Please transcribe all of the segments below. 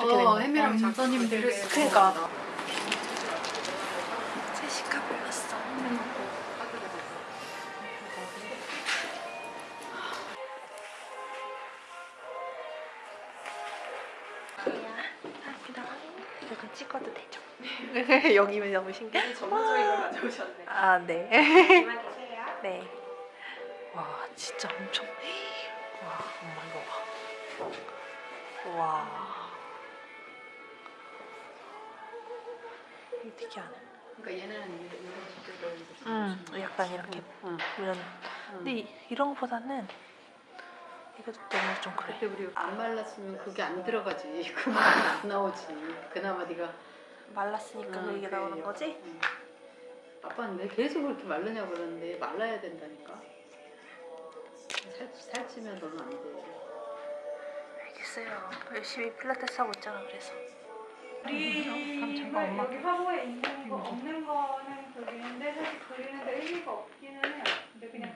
어, 혜미랑 음, 작가님들 그러니까. 제시카 불렀어. 이거 찍어도 되죠? 여기면 너무 신기해. 전문적인 걸 가져오셨네. 아, 네. 네. 와, 진짜 엄청. 와, 엄마 이거 봐. 와. 이거 특이하네. 그러니까 얘는 이런 식으로 음, 약간 이렇게 응. 이런. 근데 이, 이런 거보다는 이것도 너무 좀 그래. 그때 우리 안 말랐으면 그게 안 들어가지. 그만 안 나오지. 그나마 네가 말랐으니까 응, 이게 그래. 나오는 거지? 응. 아빠는 왜 계속 그렇게 마르냐고 그러는데 말라야 된다니까. 살, 살찌면 너는 안 돼. 알겠어요. 열심히 필라테스 하고 있잖아, 그래서. 우리 엄마. 여기 화보에 있는 거 없는 거는 그리는데 사실 그리는데 의미가 없기는 해요. 근데 그냥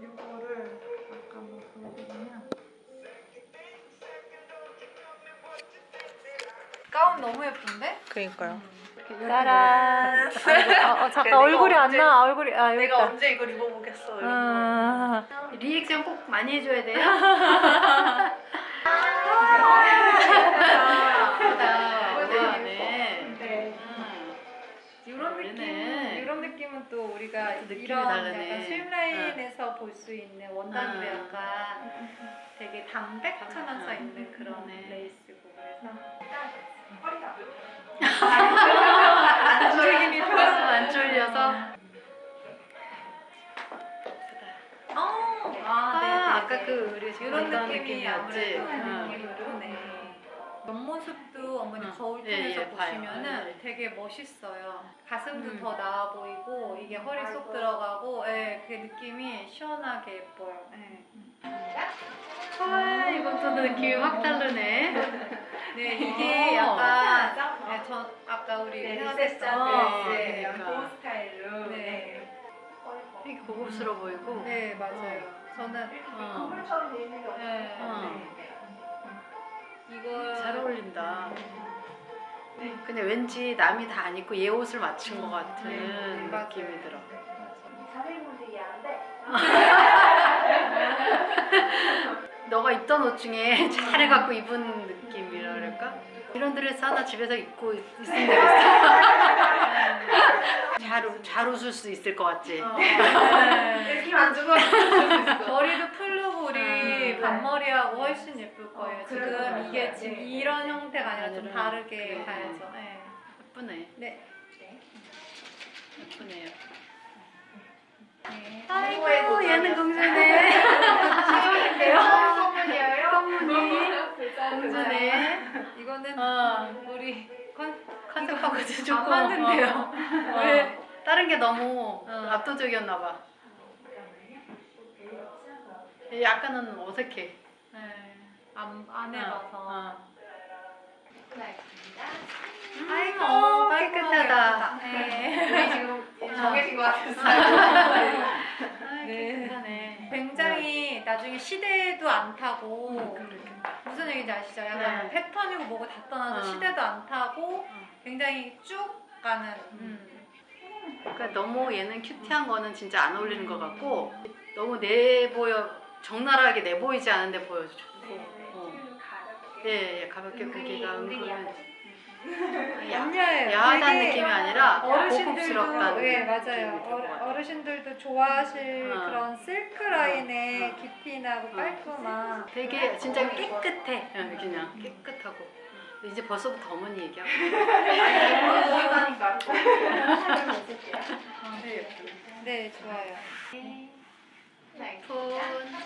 이거를 잠깐만 보여드리면 가운 너무 예쁜데? 그니까요. 짜란. 어, 어, 그래, 잠깐 내가 얼굴이 안 언제- 나. 얼굴이 아 여기 내가 있다. 언제 이걸 입어보겠어. 이런 아, 리액션 꼭 많이 해줘야 돼요. 네. 또 우리가 이런 다르네. 약간 슬라인에서 볼수 있는 원단으로 응. 약간 되게 담백하면서 응. 있는 그런 네. 레이스고 그래서 안 그 지금 이런 느낌이 느낌이었지. 아무래도. 옆모습도 어머니 응. 거울통에서 예, 예, 봐요. 보시면은 네. 되게 멋있어요. 가슴도 음. 더 나아 보이고 이게 허리 쏙 들어가고 예, 그 느낌이 시원하게 예뻐요. 예. 와, 이것도 느낌이 확 다르네. 네, 이게 어. 약간 네, 저 아까 우리 네, 생각했던 리셋 네, 그러니까. 보 스타일로. 네. 되게 고급스러워 보이고. 네, 맞아요. 저는 어. 선물처럼 돼 있는 게 없어요. 네, 어. 이걸 잘 어울린다. 네. 근데 왠지 남이 다 안 입고 얘 옷을 맞춘 것 같은 네, 네, 느낌이. 들어. 사회분들이 하는데 너가 입던 옷 중에 잘해갖고 입은 느낌이라 그럴까? 이런 드레스 하나 집에서 입고 있- 있으면 되겠어. 잘, 웃- 잘 웃을 수 있을 것 같지? 네. 느낌 안 주고 머리도 풀르고 우리 음. 반머리하고 훨씬 예쁠 거예요. 어, 그럴 것 지금. 이게 지금 네. 이런 형태가 아니라 좀 아니라 다르게 그래. 가야죠. 네. 예쁘네. 네. 예쁘네요. 네. 아이고, 얘는 공주네. 선물이에요. 공주네. 이거는 어. 우리 컨, 컨셉하고 안 조금. 맞는데요. 어. 왜? 다른 게 너무 어. 압도적이었나 봐. 약간은 어색해. 네. 안, 안 해봐서. 어. 아이고, 어, 아이고, 깨끗하다. 네. 우리 지금 정해진 것 같았어요. 아, 네. 깨끗하네. 굉장히 나중에 시대도 안 타고 그렇게. 무슨 얘기인지 아시죠? 약간 네. 뭐 패턴이고 뭐고 다 떠나서 어. 시대도 안 타고 어. 굉장히 쭉 가는 음. 그러니까 너무 얘는 큐티한 거는 진짜 안 어울리는 것 같고 너무 내 보여 적나라하게 내 보이지 않은데 보여줘. 어. 예, 예, 가볍게 고기가 은근 야, 얌야해요. 야하다는 느낌이 아니라 어르신들도 고급스럽다는 예 맞아요. 어르신들도 좋아하실 어. 그런 실크 라인의 어. 깊이나고 어. 깔끔한 되게 진짜 깨끗해. 응, 그냥 깨끗하고. 이제 벌써부터 어머니 얘기하고. 보인다니까. 네 좋아요. 폰.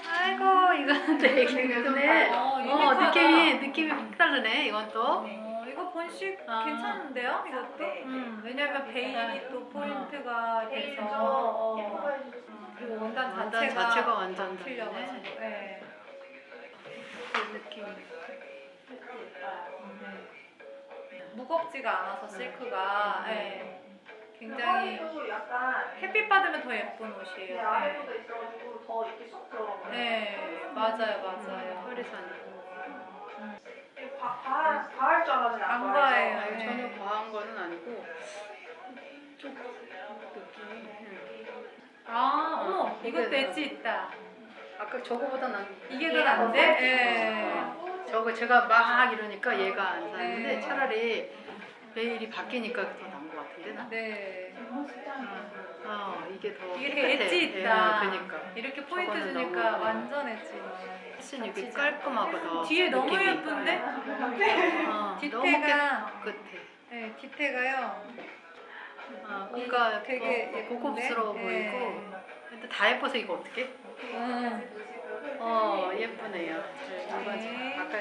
아이고 이거는 되게 예쁘네. 어, 어. 느낌이 느낌이 확 다르네 이건 또. 어, 이거 본식 아. 괜찮은데요? 이것도? 네. 음, 왜냐면 베일이 또 포인트가 돼서 좀 어, 보여주셨어요. 그리고 원단 원단 자체가, 자체가 완전 틀려가지고. 네. 그 느낌. 무겁지가 않아서 실크가 네. 굉장히 햇빛 받으면 더 예쁜 네, 옷이에요. 아래로도 있어가지고 더 이렇게 쏙 들어가요. 네, 맞아요, 맞아요. 최선이. 과- 과할 과할 줄 알았는데 안안 과해요. 아니, 네. 전혀 과한 거는 아니고 좀 느낌이. 응. 아, 어머, 어, 이것도 엣지 있다. 아까 저거보다 난 이게 더 난데? 예. 저거 제가 막 이러니까 얘가 안 사는데 네. 차라리 매일이 바뀌니까 더 나은 것 같은데 나. 네. 어 이게 더 이게 깨끗해. 되게 엣지 있다. 예, 그러니까 이렇게 포인트 저거는 주니까 너무- 완전 엣지. 훨씬 이게 깔끔하고 더 뒤에 너무 느낌이 예쁜데? 어, 너무 디테가 깨끗해. 네, 디테가요. 어, 그러니까 되게 어, 예쁜데? 고급스러워 네. 보이고 근데 다 예뻐서 이거 어떻게? 음. 어 예쁘네요. 네. 아까